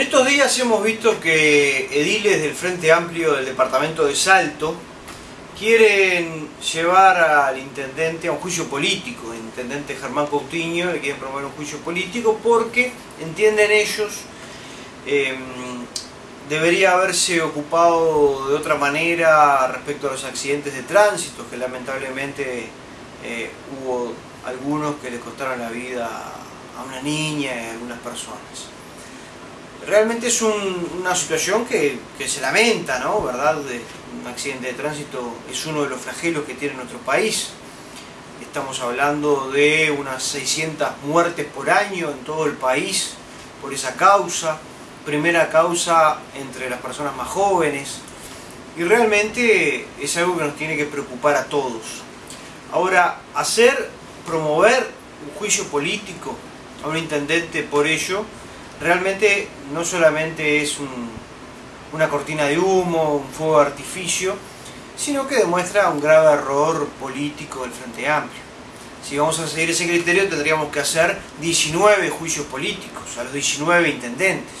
estos días hemos visto que ediles del Frente Amplio del departamento de Salto quieren llevar al intendente a un juicio político, el intendente Germán Coutinho le quieren promover un juicio político porque entienden ellos eh, debería haberse ocupado de otra manera respecto a los accidentes de tránsito que lamentablemente eh, hubo algunos que le costaron la vida a una niña y a algunas personas realmente es una situación que, se lamenta, ¿no? ¿Verdad? un accidente de tránsito es uno de los flagelos que tiene nuestro país. Estamos hablando de unas 600 muertes por año en todo el país por esa causa. Primera causa entre las personas más jóvenes. Y realmente es algo que nos tiene que preocupar a todos. Ahora, hacer, promover un juicio político a un intendente por ello, realmente no solamente es una cortina de humo, un fuego de artificio, sino que demuestra un grave error político del Frente Amplio. Si vamos a seguir ese criterio tendríamos que hacer 19 juicios políticos a los 19 intendentes.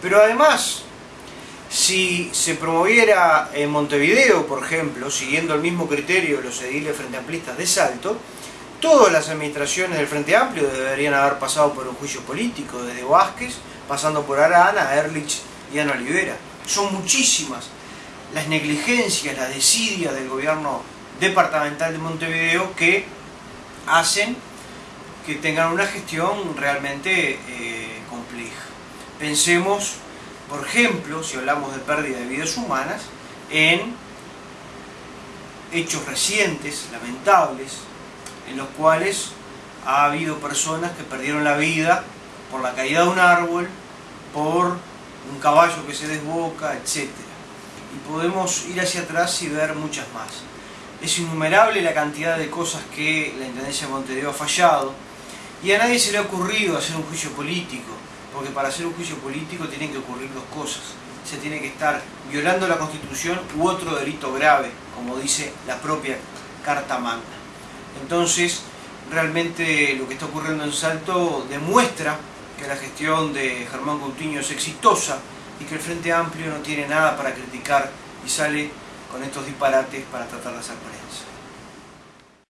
Pero además, si se promoviera en Montevideo, por ejemplo, siguiendo el mismo criterio de los ediles frente amplistas de Salto, Todas las administraciones del Frente Amplio deberían haber pasado por un juicio político, desde Vázquez, pasando por Arana, Erlich y Ana Olivera. Son muchísimas las negligencias, la desidia del gobierno departamental de Montevideo que hacen que tengan una gestión realmente eh, compleja. Pensemos, por ejemplo, si hablamos de pérdida de vidas humanas, en hechos recientes, lamentables, en los cuales ha habido personas que perdieron la vida por la caída de un árbol, por un caballo que se desboca, etc. Y podemos ir hacia atrás y ver muchas más. Es innumerable la cantidad de cosas que la Intendencia de Montevideo ha fallado y a nadie se le ha ocurrido hacer un juicio político, porque para hacer un juicio político tienen que ocurrir dos cosas. Se tiene que estar violando la Constitución u otro delito grave, como dice la propia Carta Magna. Entonces, realmente lo que está ocurriendo en Salto demuestra que la gestión de Germán Coutinho es exitosa y que el Frente Amplio no tiene nada para criticar y sale con estos disparates para tratar de hacer.